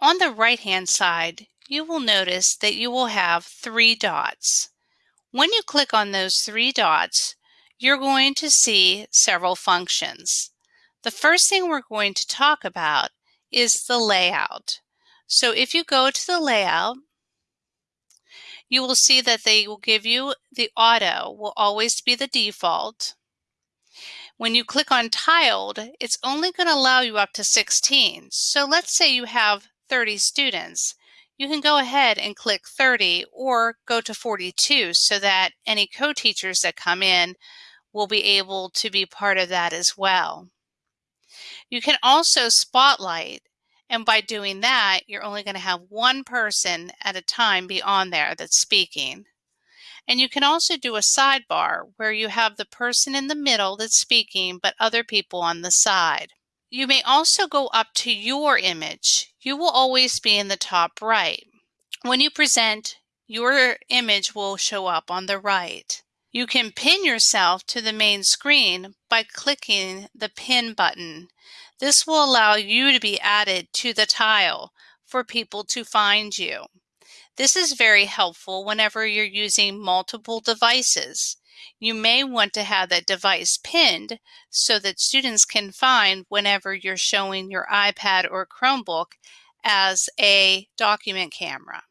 On the right hand side, you will notice that you will have three dots. When you click on those three dots, you're going to see several functions. The first thing we're going to talk about is the layout. So if you go to the layout, you will see that they will give you the auto will always be the default. When you click on tiled, it's only going to allow you up to 16. So let's say you have 30 students. You can go ahead and click 30 or go to 42 so that any co-teachers that come in will be able to be part of that as well. You can also spotlight and by doing that, you're only going to have one person at a time be on there that's speaking. And you can also do a sidebar where you have the person in the middle that's speaking, but other people on the side. You may also go up to your image. You will always be in the top right. When you present, your image will show up on the right. You can pin yourself to the main screen by clicking the pin button. This will allow you to be added to the tile for people to find you. This is very helpful whenever you're using multiple devices. You may want to have that device pinned so that students can find whenever you're showing your iPad or Chromebook as a document camera.